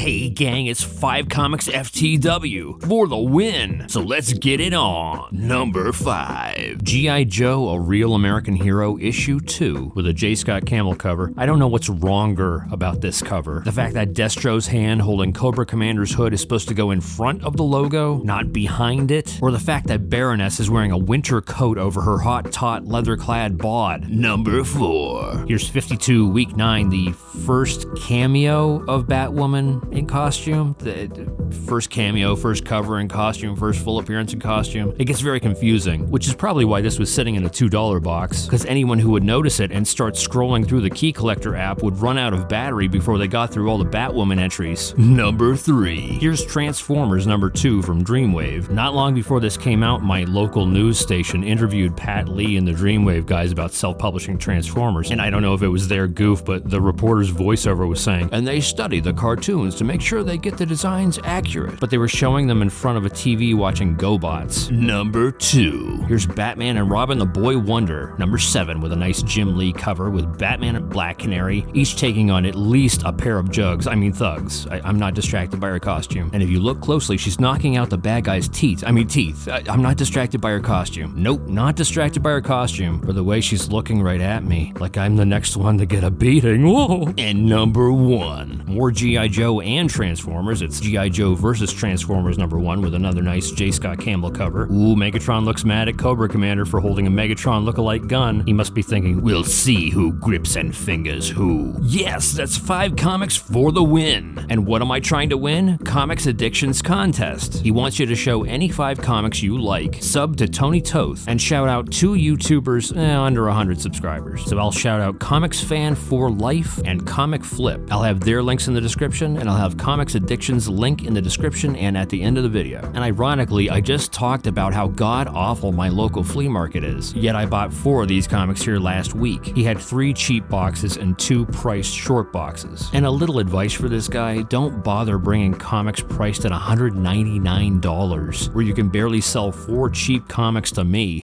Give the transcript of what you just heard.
Hey gang, it's 5 Comics FTW for the win. So let's get it on. Number 5. G.I. Joe, A Real American Hero, Issue 2, with a J. Scott Campbell cover. I don't know what's wronger about this cover. The fact that Destro's hand holding Cobra Commander's hood is supposed to go in front of the logo, not behind it, or the fact that Baroness is wearing a winter coat over her hot tot leather clad bod. Number 4. Here's 52, week 9, the first cameo of Batwoman in costume. The first cameo, first cover in costume, first full appearance in costume. It gets very confusing, which is probably why this was sitting in a $2 box, because anyone who would notice it and start scrolling through the Key Collector app would run out of battery before they got through all the Batwoman entries. Number 3. Here's Transformers number 2 from Dreamwave. Not long before this came out, my local news station interviewed Pat Lee and the Dreamwave guys about self-publishing Transformers, and I don't know if it was their goof, but the reporter's voiceover was saying, and they study the cartoons to make sure they get the designs accurate. But they were showing them in front of a TV watching GoBots. Number 2. Here's Batman and Robin the Boy Wonder, number 7, with a nice Jim Lee cover with Batman and Black Canary, each taking on at least a pair of jugs, I mean thugs. I, am not distracted by her costume. And if you look closely, she's knocking out the bad guy's teeth. I mean teeth. I, I'm not distracted by her costume. Nope, not distracted by her costume, for the way she's looking right at me, like I'm the next one to get a beating. Whoa. And number 1. More G.I. Joe and Transformers. It's G.I. Joe versus Transformers number 1 with another nice J. Scott Campbell cover. Ooh, Megatron looks mad at Cobra Commander for holding a Megatron look-alike gun. He must be thinking, we'll see who grips and fingers who. Yes, that's five comics for the win. And what am I trying to win? Comics Addictions Contest. He wants you to show any five comics you like, sub to Tony Toth, and shout out two YouTubers eh, under 100 subscribers. So I'll shout out Comics Fan for Life and Comic Flip. I'll have their links in the description, and I'll have Comics Addictions link in the description and at the end of the video. And ironically, I just talked about how god awful my local flea market is. Yet I bought four of these comics here last week. He had three cheap boxes and two priced short boxes. And a little advice for this guy, don't bother bringing comics priced at $199 where you can barely sell four cheap comics to me